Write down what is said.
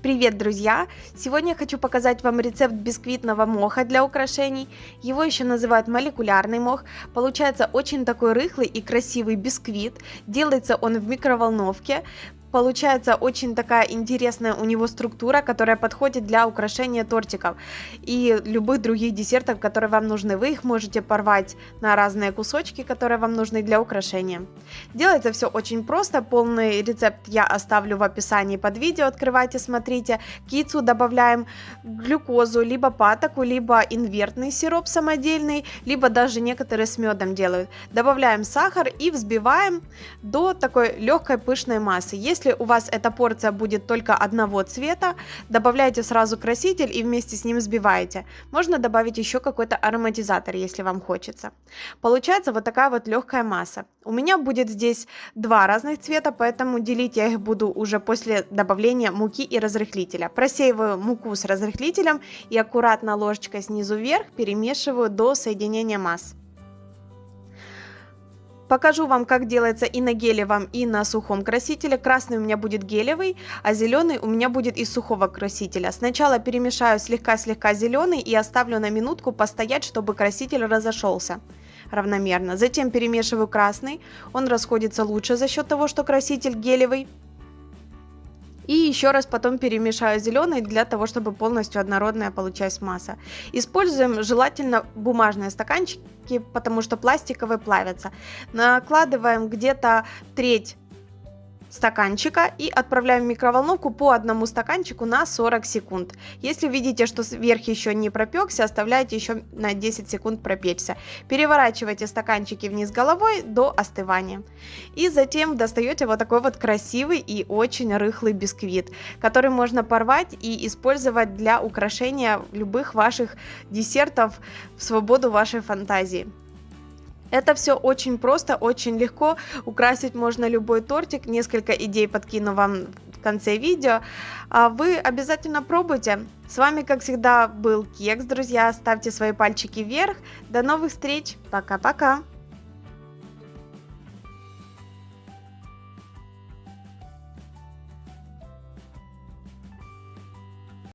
Привет, друзья! Сегодня я хочу показать вам рецепт бисквитного моха для украшений. Его еще называют молекулярный мох. Получается очень такой рыхлый и красивый бисквит. Делается он в микроволновке. Получается очень такая интересная у него структура, которая подходит для украшения тортиков и любых других десертов, которые вам нужны. Вы их можете порвать на разные кусочки, которые вам нужны для украшения. Делается все очень просто, полный рецепт я оставлю в описании под видео, открывайте, смотрите. К добавляем глюкозу, либо патоку, либо инвертный сироп самодельный, либо даже некоторые с медом делают. Добавляем сахар и взбиваем до такой легкой пышной массы. Если у вас эта порция будет только одного цвета, добавляйте сразу краситель и вместе с ним взбиваете. Можно добавить еще какой-то ароматизатор, если вам хочется. Получается вот такая вот легкая масса. У меня будет здесь два разных цвета, поэтому делить я их буду уже после добавления муки и разрыхлителя. Просеиваю муку с разрыхлителем и аккуратно ложечкой снизу вверх перемешиваю до соединения масс. Покажу вам, как делается и на гелевом, и на сухом красителе. Красный у меня будет гелевый, а зеленый у меня будет из сухого красителя. Сначала перемешаю слегка-слегка зеленый и оставлю на минутку постоять, чтобы краситель разошелся равномерно. Затем перемешиваю красный, он расходится лучше за счет того, что краситель гелевый. И еще раз потом перемешаю зеленый для того, чтобы полностью однородная получалась масса. Используем желательно бумажные стаканчики, потому что пластиковые плавятся. Накладываем где-то треть стаканчика и отправляем в микроволновку по одному стаканчику на 40 секунд. Если видите, что верх еще не пропекся, оставляйте еще на 10 секунд пропечься. Переворачивайте стаканчики вниз головой до остывания. И затем достаете вот такой вот красивый и очень рыхлый бисквит, который можно порвать и использовать для украшения любых ваших десертов в свободу вашей фантазии. Это все очень просто, очень легко. Украсить можно любой тортик. Несколько идей подкину вам в конце видео. А вы обязательно пробуйте. С вами, как всегда, был Кекс, друзья. Ставьте свои пальчики вверх. До новых встреч. Пока-пока.